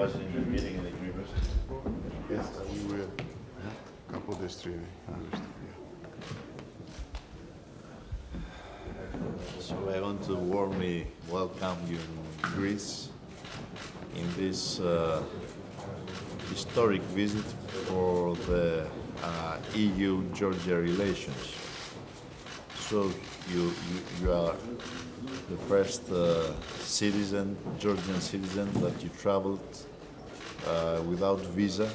was in the meeting in the university? Yes, we were couple days training. So I want to warmly welcome you in Greece in this uh, historic visit for the uh, EU-Georgia relations. So you, you, you are the first uh, citizen, Georgian citizen, that you traveled without visa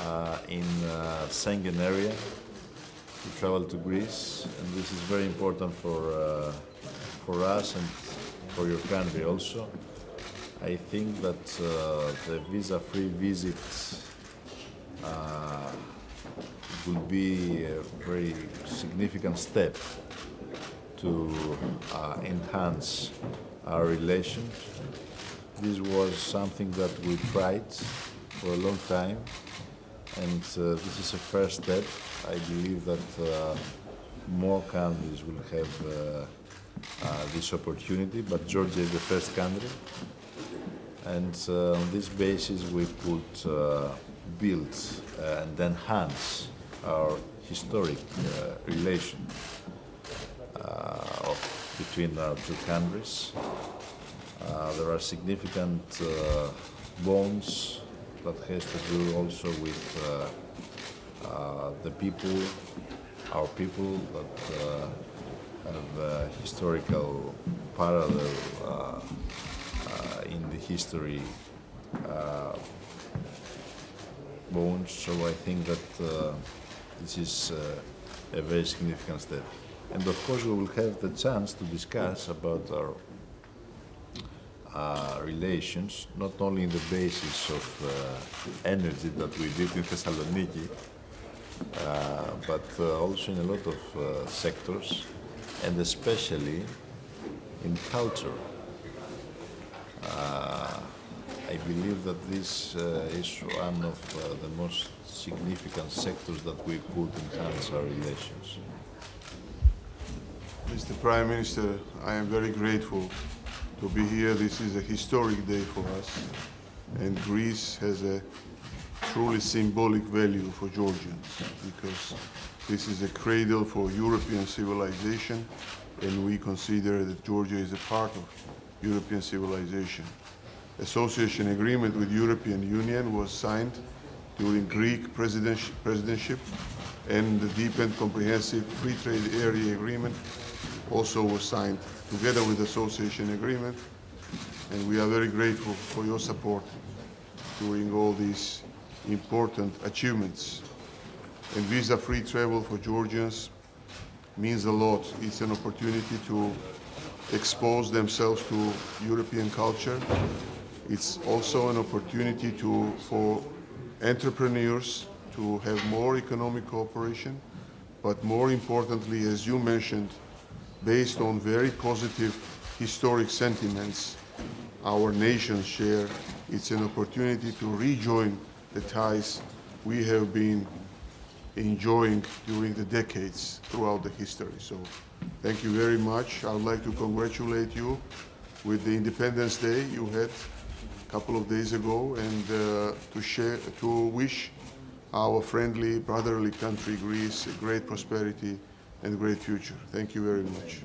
uh, in uh, Schengen area to travel to Greece, and this is very important for uh, for us and for your country also. I think that uh, the visa-free visit uh, be a very significant step to uh, enhance our relations. This was something that we tried for a long time and uh, this is a first step. I believe that uh, more countries will have uh, uh this opportunity, but Georgia is the first country. And uh, on this basis, we could uh, build and enhance our historic relation between our two countries. Uh, there are significant uh, bonds that has to do also with uh, uh, the people, our people that uh, have historical parallel uh, in the history bones. So I think that this is a very significant step. And of course, we will have the chance to discuss about our uh, relations, not only in the basis of uh, energy that we did in Thessaloniki, uh, but uh, also in a lot of uh, sectors, and especially in culture. I believe that this is one of the most significant sectors that we could enhance our relations. Mr. Prime Minister, I am very grateful to be here. This is a historic day for us, and Greece has a truly symbolic value for Georgians because this is a cradle for European civilization, and we consider that Georgia is a part of European civilization. Association agreement with European Union was signed during Greek presidency, and the deep and comprehensive free trade area agreement also was signed together with the association agreement. And we are very grateful for your support during all these important achievements. And visa-free travel for Georgians means a lot. It's an opportunity to expose themselves to European culture. It's also an opportunity to, for entrepreneurs to have more economic cooperation, but more importantly, as you mentioned, based on very positive historic sentiments our nations share. It's an opportunity to rejoin the ties we have been enjoying during the decades throughout the history. So thank you very much. I would like to congratulate you with the Independence Day you had a couple of days ago and uh, to share, to wish our friendly, brotherly country, Greece, great prosperity and great future. Thank you very much.